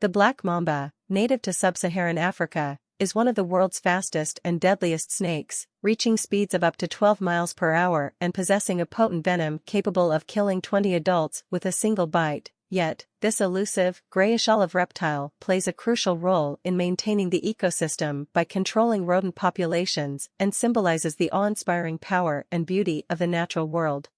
The black mamba, native to sub-Saharan Africa, is one of the world's fastest and deadliest snakes, reaching speeds of up to 12 miles per hour and possessing a potent venom capable of killing 20 adults with a single bite. Yet, this elusive, grayish-olive reptile plays a crucial role in maintaining the ecosystem by controlling rodent populations and symbolizes the awe-inspiring power and beauty of the natural world.